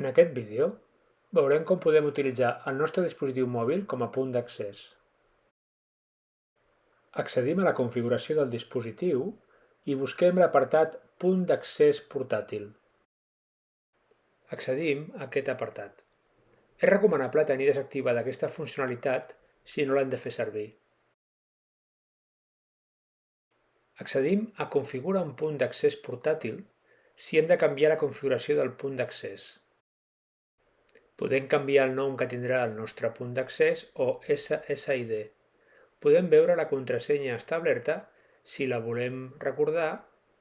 En aquest vídeo veurem com podem utilitzar el nostre dispositiu mòbil com a punt d'accés. Accedim a la configuració del dispositiu i busquem l'apartat Punt d'accés portàtil. Accedim a aquest apartat. És recomanable tenir desactivada aquesta funcionalitat si no l'hem de fer servir. Accedim a Configura un punt d'accés portàtil si hem de canviar la configuració del punt d'accés. Podem canviar el nom que tindrà el nostre punt d'accés o SSID. Podem veure la contrasenya establerta si la volem recordar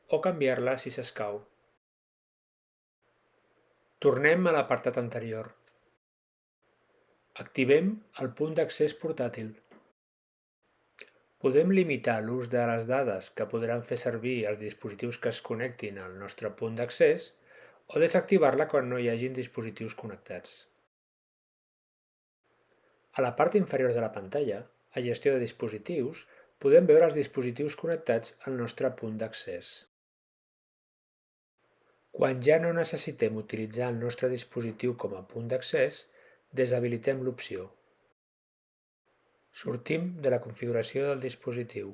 o canviar-la si s'escau. Tornem a l'apartat anterior. Activem el punt d'accés portàtil. Podem limitar l'ús de les dades que podran fer servir els dispositius que es connectin al nostre punt d'accés o desactivar-la quan no hi hagin dispositius connectats. A la part inferior de la pantalla, a Gestió de dispositius, podem veure els dispositius connectats al nostre punt d'accés. Quan ja no necessitem utilitzar el nostre dispositiu com a punt d'accés, deshabilitem l'opció. Sortim de la configuració del dispositiu.